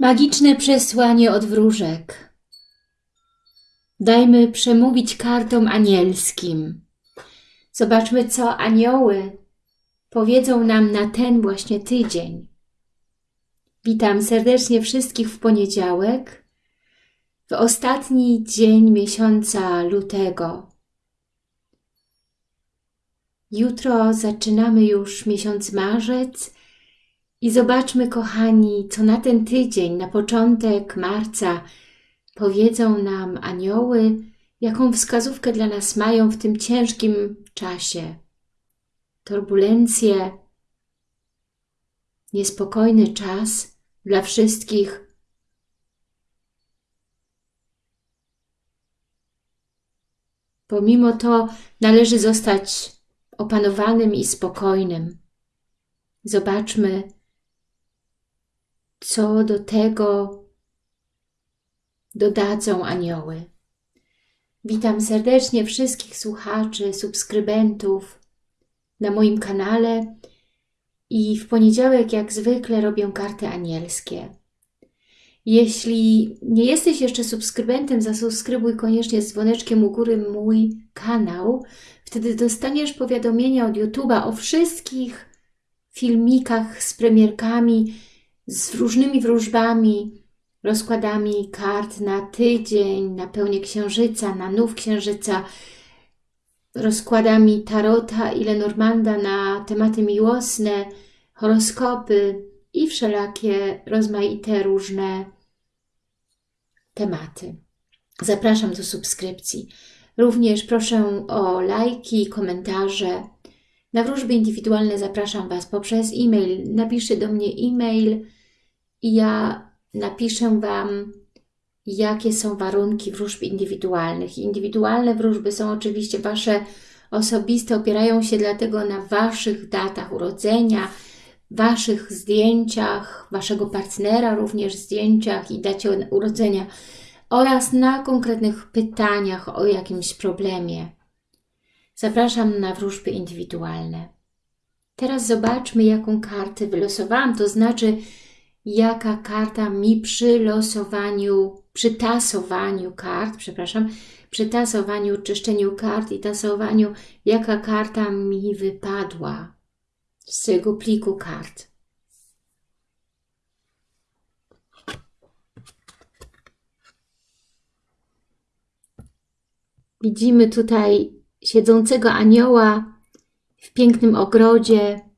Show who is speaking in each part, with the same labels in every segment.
Speaker 1: Magiczne przesłanie od wróżek. Dajmy przemówić kartom anielskim. Zobaczmy, co anioły powiedzą nam na ten właśnie tydzień. Witam serdecznie wszystkich w poniedziałek, w ostatni dzień miesiąca lutego. Jutro zaczynamy już miesiąc marzec i zobaczmy, kochani, co na ten tydzień, na początek marca powiedzą nam anioły, jaką wskazówkę dla nas mają w tym ciężkim czasie. Turbulencje, niespokojny czas dla wszystkich. Pomimo to należy zostać opanowanym i spokojnym. Zobaczmy, co do tego dodadzą anioły. Witam serdecznie wszystkich słuchaczy, subskrybentów na moim kanale i w poniedziałek jak zwykle robię karty anielskie. Jeśli nie jesteś jeszcze subskrybentem, zasubskrybuj koniecznie z dzwoneczkiem u góry mój kanał. Wtedy dostaniesz powiadomienia od YouTube'a o wszystkich filmikach z premierkami, z różnymi wróżbami, rozkładami kart na tydzień, na pełnię księżyca, na nów księżyca, rozkładami tarota i Lenormanda na tematy miłosne, horoskopy i wszelakie rozmaite różne tematy. Zapraszam do subskrypcji. Również proszę o lajki, komentarze. Na wróżby indywidualne zapraszam Was poprzez e-mail. Napiszcie do mnie e-mail i ja napiszę Wam, jakie są warunki wróżb indywidualnych. Indywidualne wróżby są oczywiście Wasze osobiste, opierają się dlatego na Waszych datach urodzenia, Waszych zdjęciach, Waszego partnera również zdjęciach i dacie urodzenia oraz na konkretnych pytaniach o jakimś problemie. Zapraszam na wróżby indywidualne. Teraz zobaczmy, jaką kartę wylosowałam, to znaczy jaka karta mi przy losowaniu, przy tasowaniu kart, przepraszam, przy tasowaniu, czyszczeniu kart i tasowaniu, jaka karta mi wypadła z tego pliku kart. Widzimy tutaj siedzącego anioła w pięknym ogrodzie,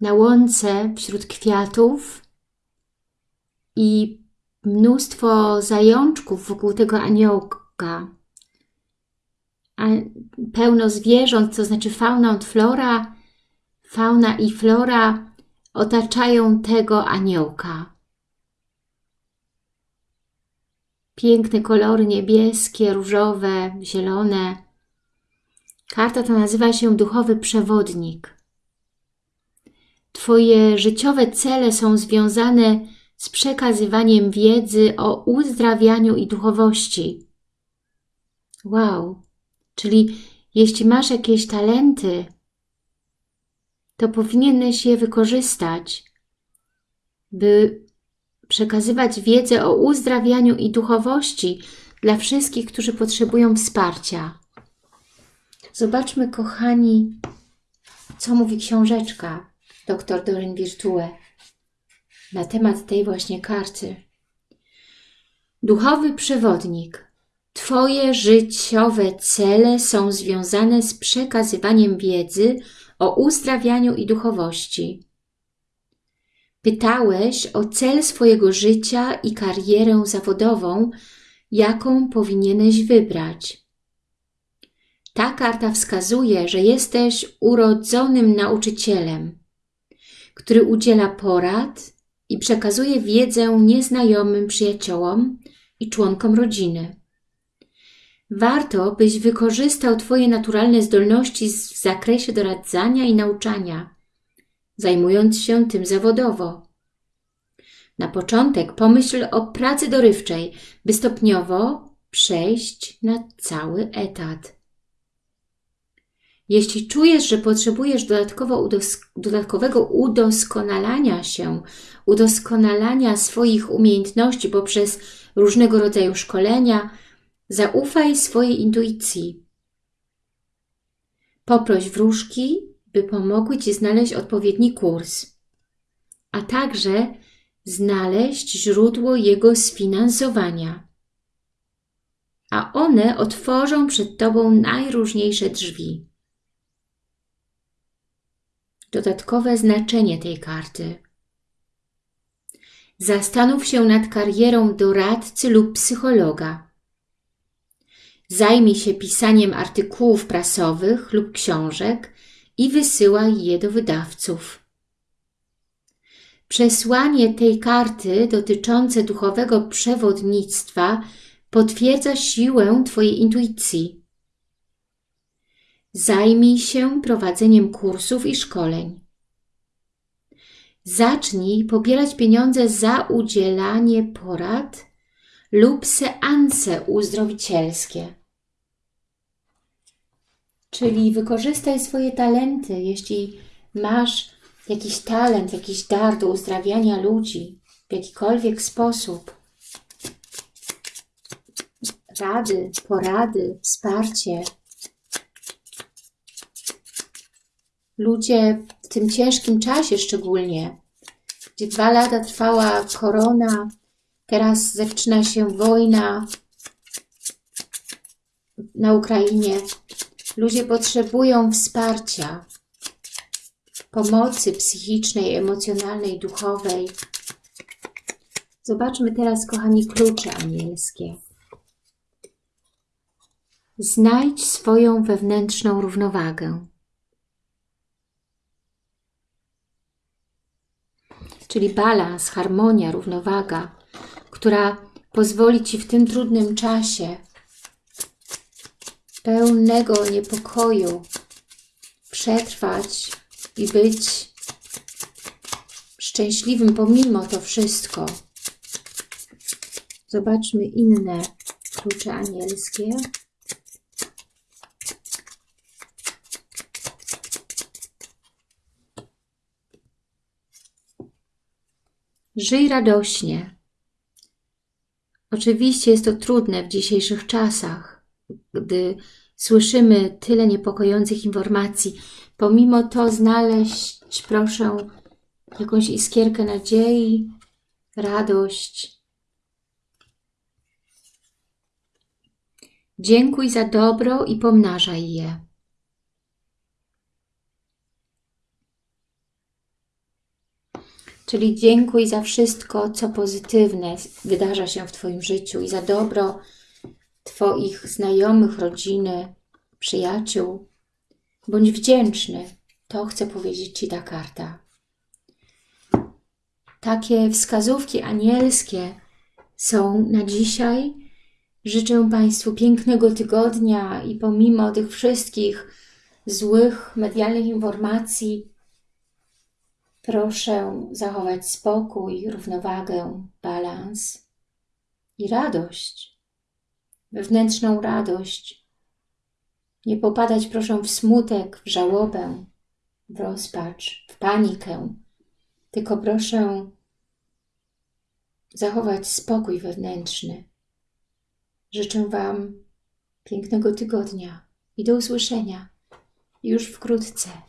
Speaker 1: na łące wśród kwiatów i mnóstwo zajączków wokół tego aniołka. A pełno zwierząt, to znaczy fauna i flora, fauna i flora otaczają tego aniołka. Piękne kolory niebieskie, różowe, zielone. Karta ta nazywa się Duchowy Przewodnik. Twoje życiowe cele są związane z przekazywaniem wiedzy o uzdrawianiu i duchowości. Wow! Czyli jeśli masz jakieś talenty, to powinieneś je wykorzystać, by przekazywać wiedzę o uzdrawianiu i duchowości dla wszystkich, którzy potrzebują wsparcia. Zobaczmy, kochani, co mówi książeczka dr Dorin Virtue na temat tej właśnie karty. Duchowy przewodnik. Twoje życiowe cele są związane z przekazywaniem wiedzy o uzdrawianiu i duchowości. Pytałeś o cel swojego życia i karierę zawodową, jaką powinieneś wybrać. Ta karta wskazuje, że jesteś urodzonym nauczycielem który udziela porad i przekazuje wiedzę nieznajomym przyjaciołom i członkom rodziny. Warto, byś wykorzystał Twoje naturalne zdolności w zakresie doradzania i nauczania, zajmując się tym zawodowo. Na początek pomyśl o pracy dorywczej, by stopniowo przejść na cały etat. Jeśli czujesz, że potrzebujesz udos dodatkowego udoskonalania się, udoskonalania swoich umiejętności poprzez różnego rodzaju szkolenia, zaufaj swojej intuicji. Poproś wróżki, by pomogły Ci znaleźć odpowiedni kurs, a także znaleźć źródło jego sfinansowania. A one otworzą przed Tobą najróżniejsze drzwi. Dodatkowe znaczenie tej karty. Zastanów się nad karierą doradcy lub psychologa. Zajmij się pisaniem artykułów prasowych lub książek i wysyłaj je do wydawców. Przesłanie tej karty dotyczące duchowego przewodnictwa potwierdza siłę Twojej intuicji. Zajmij się prowadzeniem kursów i szkoleń. Zacznij pobierać pieniądze za udzielanie porad lub seanse uzdrowicielskie. Czyli wykorzystaj swoje talenty, jeśli masz jakiś talent, jakiś dar do uzdrawiania ludzi w jakikolwiek sposób. Rady, porady, wsparcie. Ludzie w tym ciężkim czasie szczególnie, gdzie dwa lata trwała korona, teraz zaczyna się wojna na Ukrainie. Ludzie potrzebują wsparcia, pomocy psychicznej, emocjonalnej, duchowej. Zobaczmy teraz, kochani, klucze anielskie. Znajdź swoją wewnętrzną równowagę. Czyli balans, harmonia, równowaga, która pozwoli Ci w tym trudnym czasie pełnego niepokoju przetrwać i być szczęśliwym pomimo to wszystko. Zobaczmy inne klucze anielskie. Żyj radośnie. Oczywiście jest to trudne w dzisiejszych czasach, gdy słyszymy tyle niepokojących informacji. Pomimo to znaleźć, proszę, jakąś iskierkę nadziei, radość. Dziękuj za dobro i pomnażaj je. Czyli dziękuj za wszystko, co pozytywne wydarza się w Twoim życiu i za dobro Twoich znajomych, rodziny, przyjaciół. Bądź wdzięczny. To chce powiedzieć Ci ta karta. Takie wskazówki anielskie są na dzisiaj. Życzę Państwu pięknego tygodnia i pomimo tych wszystkich złych medialnych informacji, Proszę zachować spokój, równowagę, balans i radość, wewnętrzną radość. Nie popadać proszę w smutek, w żałobę, w rozpacz, w panikę, tylko proszę zachować spokój wewnętrzny. Życzę Wam pięknego tygodnia i do usłyszenia już wkrótce.